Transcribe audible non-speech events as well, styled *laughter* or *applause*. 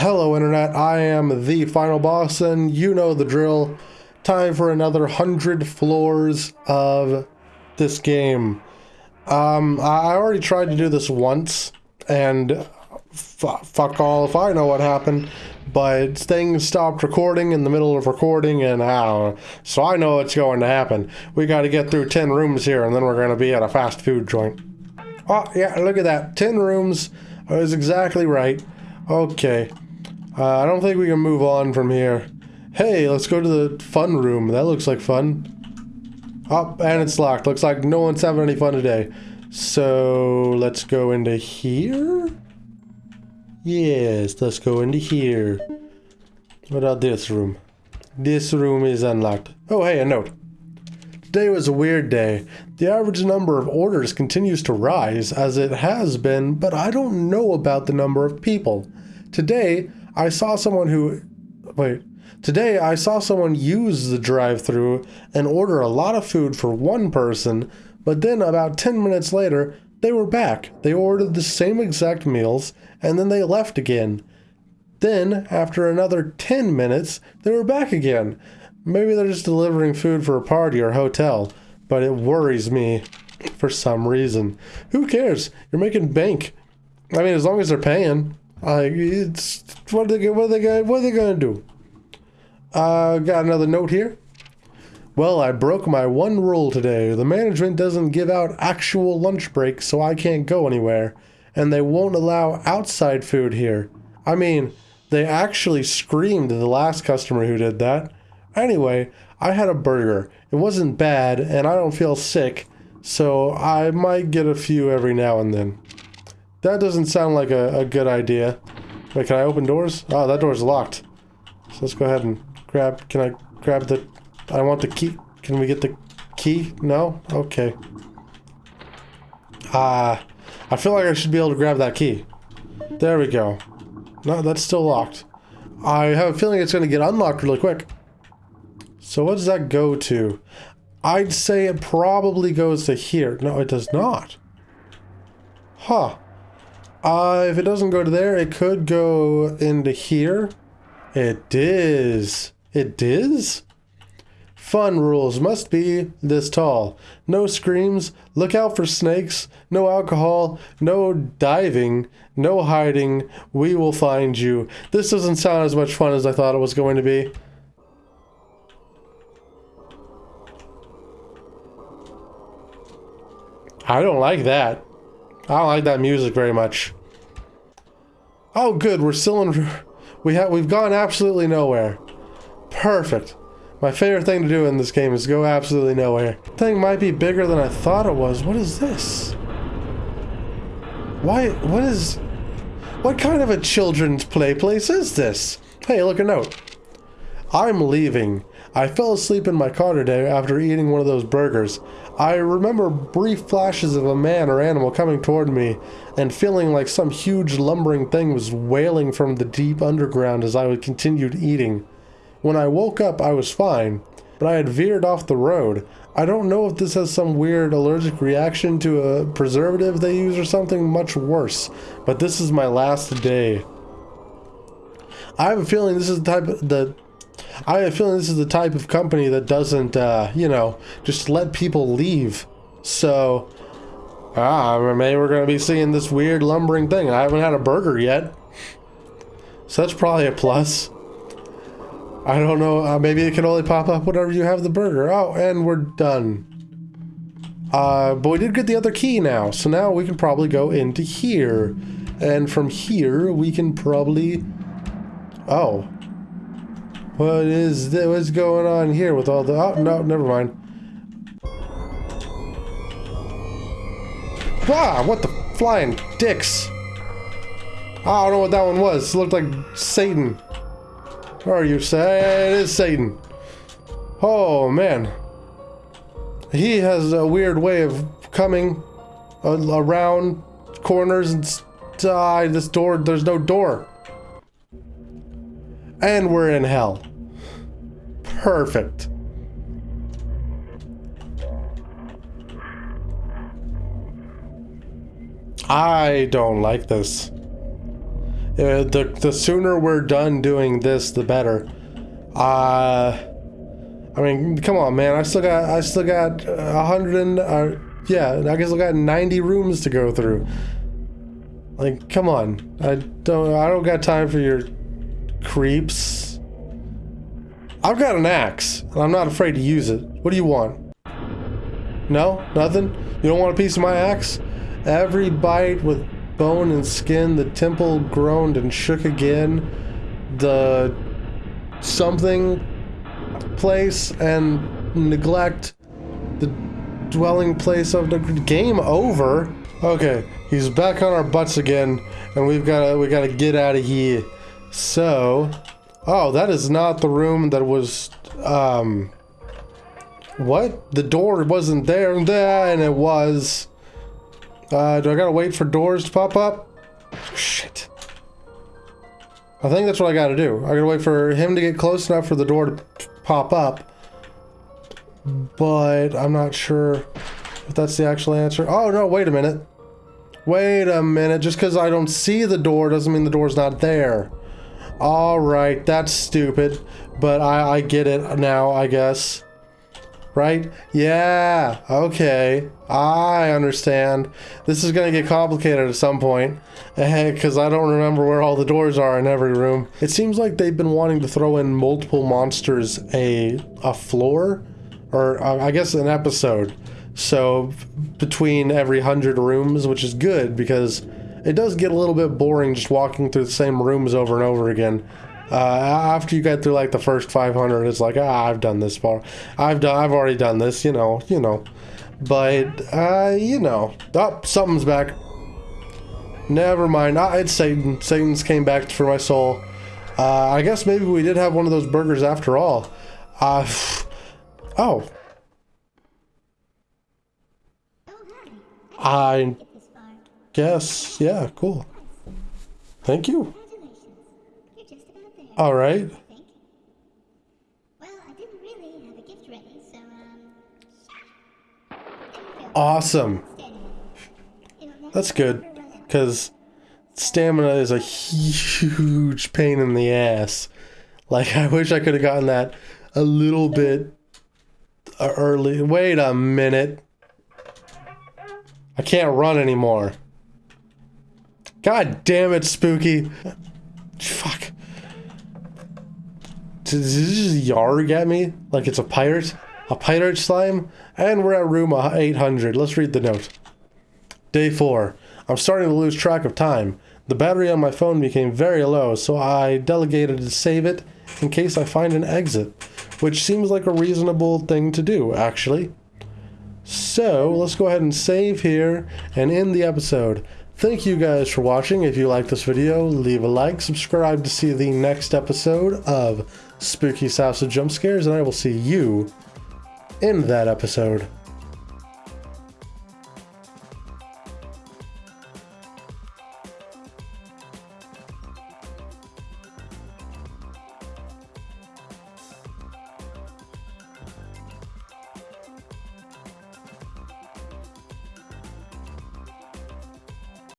Hello, Internet. I am the final boss, and you know the drill. Time for another hundred floors of this game. Um, I already tried to do this once, and fuck all if I know what happened. But things stopped recording in the middle of recording, and I. So I know what's going to happen. We got to get through 10 rooms here, and then we're going to be at a fast food joint. Oh, yeah, look at that. 10 rooms is exactly right. Okay. Uh, I don't think we can move on from here. Hey, let's go to the fun room. That looks like fun. Oh, and it's locked. Looks like no one's having any fun today. So, let's go into here? Yes, let's go into here. What about this room? This room is unlocked. Oh, hey, a note. Today was a weird day. The average number of orders continues to rise, as it has been, but I don't know about the number of people. Today, I saw someone who... Wait. Today, I saw someone use the drive-through and order a lot of food for one person, but then about 10 minutes later, they were back. They ordered the same exact meals, and then they left again. Then, after another 10 minutes, they were back again. Maybe they're just delivering food for a party or hotel, but it worries me for some reason. Who cares? You're making bank. I mean, as long as they're paying. Like, it's what are they what are they what are they gonna do? Uh, got another note here. Well, I broke my one rule today. The management doesn't give out actual lunch breaks, so I can't go anywhere, and they won't allow outside food here. I mean, they actually screamed at the last customer who did that. Anyway, I had a burger. It wasn't bad, and I don't feel sick, so I might get a few every now and then. That doesn't sound like a, a good idea. Wait, can I open doors? Oh, that door's locked. So let's go ahead and grab, can I grab the, I want the key. Can we get the key? No? Okay. Ah, uh, I feel like I should be able to grab that key. There we go. No, that's still locked. I have a feeling it's going to get unlocked really quick. So what does that go to? I'd say it probably goes to here. No, it does not. Huh. Uh, if it doesn't go to there, it could go into here. It is. It is? Fun rules must be this tall. No screams, look out for snakes, no alcohol, no diving, no hiding, we will find you. This doesn't sound as much fun as I thought it was going to be. I don't like that. I don't like that music very much. Oh, good. We're still in... We have, we've gone absolutely nowhere. Perfect. My favorite thing to do in this game is go absolutely nowhere. Thing might be bigger than I thought it was. What is this? Why? What is... What kind of a children's play place is this? Hey, look a note. I'm leaving. I fell asleep in my car today after eating one of those burgers. I remember brief flashes of a man or animal coming toward me and feeling like some huge lumbering thing was wailing from the deep underground as I continued eating. When I woke up, I was fine, but I had veered off the road. I don't know if this has some weird allergic reaction to a preservative they use or something much worse, but this is my last day. I have a feeling this is the type of the I have a feeling this is the type of company that doesn't, uh, you know, just let people leave. So, ah, maybe we're going to be seeing this weird lumbering thing. I haven't had a burger yet. So that's probably a plus. I don't know. Uh, maybe it can only pop up whenever you have the burger. Oh, and we're done. Uh, but we did get the other key now. So now we can probably go into here. And from here, we can probably... Oh. What is that? What's going on here with all the... Oh, no, never mind. Ah, what the flying dicks? I don't know what that one was. It looked like Satan. Where are you? Say it is Satan. Oh, man. He has a weird way of coming around corners and... Die, this door, there's no door. And we're in hell. Perfect. I don't like this. Uh, the the sooner we're done doing this, the better. Uh, I mean, come on, man. I still got I still got a hundred and uh, yeah, I guess I got ninety rooms to go through. Like, come on. I don't I don't got time for your creeps. I've got an axe, and I'm not afraid to use it. What do you want? No? Nothing? You don't want a piece of my axe? Every bite with bone and skin, the temple groaned and shook again. The something place and neglect the dwelling place of the game over. Okay, he's back on our butts again, and we've got to we got to get out of here. So, oh, that is not the room that was um what? The door wasn't there, and it was. Uh, do I gotta wait for doors to pop up? Shit. I think that's what I gotta do. I gotta wait for him to get close enough for the door to pop up. But I'm not sure if that's the actual answer. Oh, no, wait a minute. Wait a minute. Just because I don't see the door doesn't mean the door's not there. Alright, that's stupid. But I, I get it now, I guess right? Yeah, okay. I understand. This is going to get complicated at some point *laughs* because I don't remember where all the doors are in every room. It seems like they've been wanting to throw in multiple monsters a, a floor or uh, I guess an episode. So between every hundred rooms, which is good because it does get a little bit boring just walking through the same rooms over and over again. Uh, after you get through like the first 500, it's like, ah, I've done this far. I've done, I've already done this, you know, you know. But, uh, you know, oh, something's back. Never mind. Ah, it's Satan. Satan's came back for my soul. Uh, I guess maybe we did have one of those burgers after all. Uh, *sighs* oh. I guess, yeah, cool. Thank you. All right. Well, I didn't really have ready, so um. Awesome. That's good, because stamina is a huge pain in the ass. Like, I wish I could have gotten that a little bit early. Wait a minute. I can't run anymore. God damn it, Spooky. Fuck. Did he just yarg at me like it's a pirate? A pirate slime? And we're at room 800. Let's read the note. Day 4. I'm starting to lose track of time. The battery on my phone became very low, so I delegated to save it in case I find an exit, which seems like a reasonable thing to do, actually. So, let's go ahead and save here and end the episode. Thank you guys for watching. If you like this video, leave a like, subscribe to see the next episode of Spooky of Jump Scares, and I will see you in that episode.